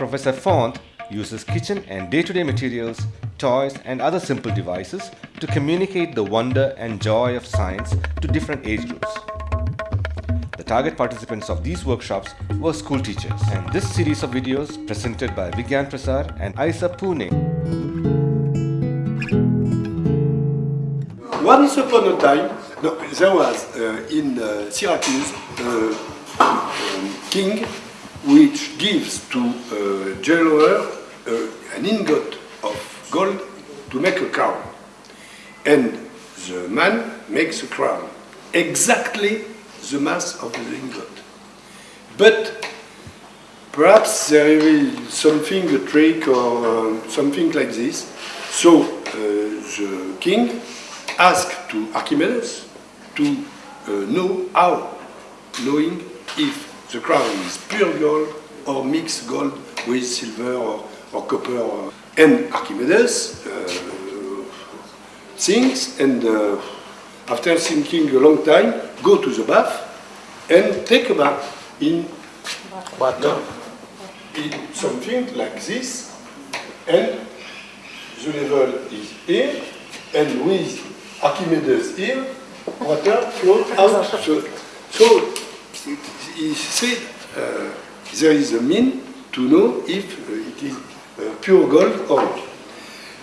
Professor Font uses kitchen and day-to-day materials, toys and other simple devices to communicate the wonder and joy of science to different age groups. The target participants of these workshops were school teachers and this series of videos presented by Vigyan Prasar and Isa Pune. Once upon a time, no, there was uh, in uh, Syracuse uh, um, king which gives to a jeweler uh, an ingot of gold to make a crown. And the man makes a crown, exactly the mass of the ingot. But perhaps there is something, a trick or uh, something like this. So uh, the king asked to Archimedes to uh, know how, knowing if the crown is pure gold or mixed gold with silver or, or copper. Or, and Archimedes uh, thinks and uh, after thinking a long time, go to the bath and take a bath in water. In something like this, and the level is here, and with Archimedes here, water flows out. So, so he said uh, there is a mean to know if uh, it is uh, pure gold or not.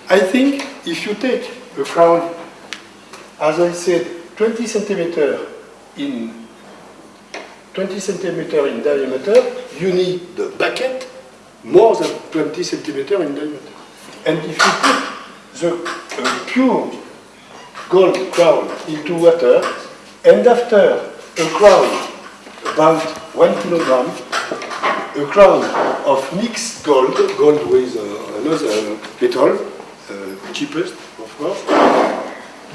I think if you take a crown, as I said, 20 centimeter in 20 centimeter in diameter, you need the bucket more than 20 centimeter in diameter. And if you put the uh, pure gold crown into water, and after a crown about one kilogram, a crown of mixed gold, gold with uh, another metal, uh, cheapest of course,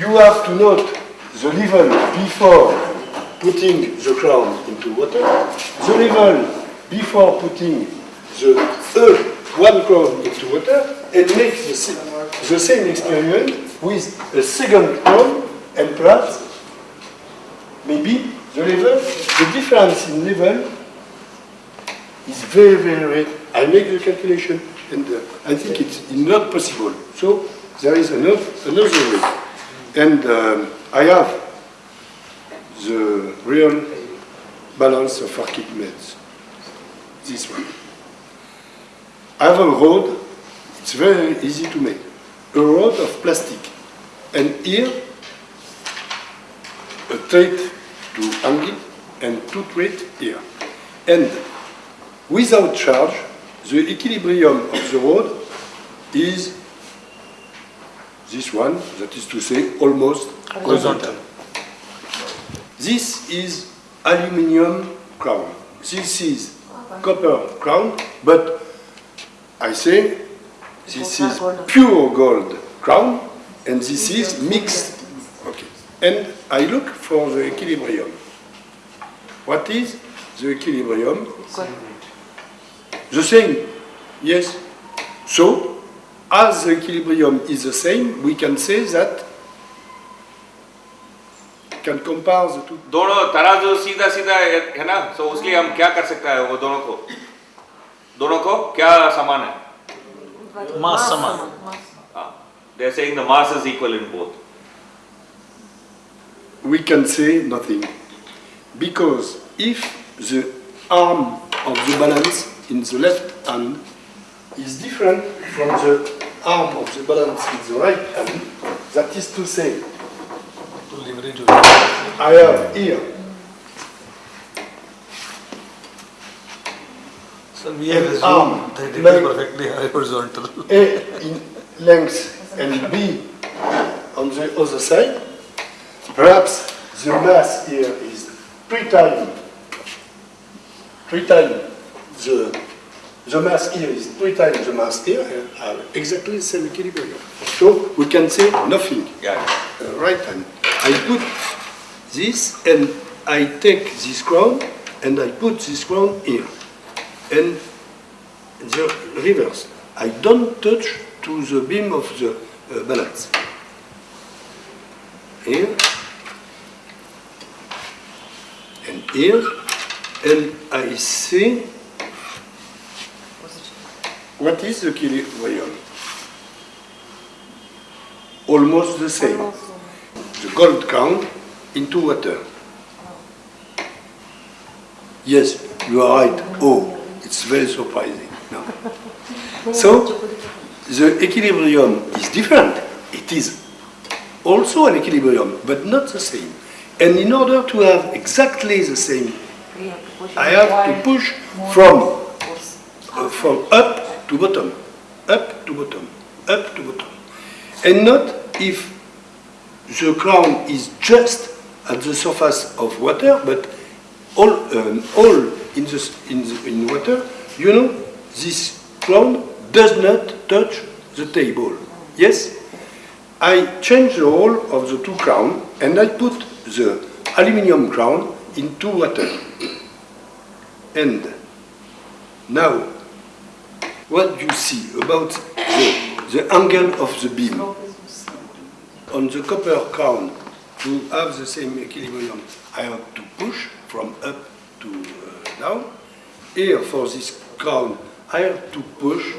you have to note the level before putting the crown into water, the level before putting the third one crown into water, and make the the same experiment with a second crown, and perhaps, maybe, the level, the difference in level is very, very, very, I make the calculation, and uh, I think it's not possible. So, there is another, another way. And um, I have the real balance of Archimedes. This one. I have a rod, it's very easy to make. A rod of plastic. And here, a it, and to threads here. And without charge, the equilibrium of the rod is this one, that is to say, almost horizontal. This is aluminium crown. This is copper crown, but I say this is pure gold crown, and this is mixed. Okay. And I look for the equilibrium. What is the equilibrium? The same. Yes. So, as the equilibrium is the same, we can say that can compare the two. दोनों तराजू सीधा सीधा है ना तो उसके हम क्या कर सकता है वो दोनों को दोनों को क्या समान है mass saman. they are saying the mass is equal in both We can say nothing. because if the arm of the balance in the left hand is different from the arm of the balance in the right hand, that is to say, To leverage your I have here So we have assumed arm, that it is perfectly horizontal. A in length and B on the other side. Perhaps the mass here is three times, three times the, the mass here is three times the mass here, have exactly the same equilibrium. So we can say nothing. yeah Uh, right. I put this and I take this crown and I put this crown here. And the reverse. I don't touch to the beam of the uh, balance. Here. And here. And I see What is the equilibrium? Almost the same. The gold crown into water. Yes, you are right. Oh, it's very surprising. No. So, the equilibrium is different. It is also an equilibrium, but not the same. And in order to have exactly the same, I have to push from, uh, from up to bottom, up to bottom, up to bottom. And not if the crown is just at the surface of water, but all, um, all in, the, in, the, in water, you know, this crown does not touch the table. Yes? I change the hole of the two crown and I put the aluminium crown into water. And now, what you see about the, the angle of the beam on the copper crown to have the same equilibrium, I have to push from up to uh, down. Here, for this crown, I have to push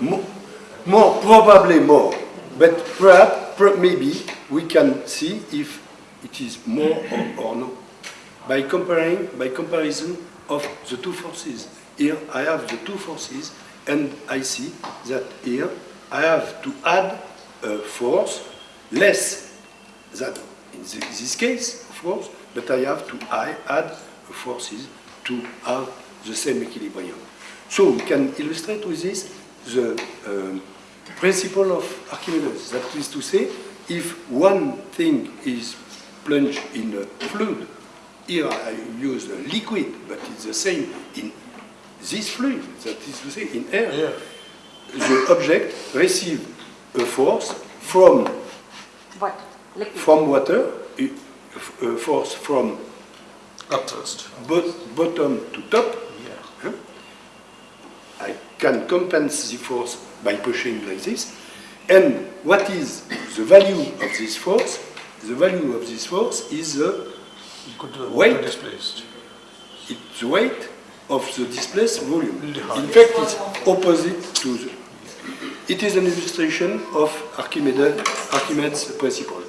more, more, probably more. But perhaps, per- maybe, we can see if it is more or, or no. By comparing, by comparison of the two forces. Here I have the two forces and I see that here I have to add a force less than in thi- this case, of course, but I have to I add forces to have the same equilibrium. So we can illustrate with this the um, principle of Archimedes. That is to say, if one thing is plunged in a fluid, here I use a liquid, but it's the same in this fluid, that is to say, in air. Yeah. The object receives a force from What? Liquid. from water, a a force from Up thrust. bot- bottom to top. Yeah. Huh? I can compensate the force by pushing like this. And what is the value of this force? The value of this force is the, Weight. displaced. it's the weight of the displaced volume. In the In height. fact, it's opposite to the. It is an illustration of Archimedes, Archimedes' principle.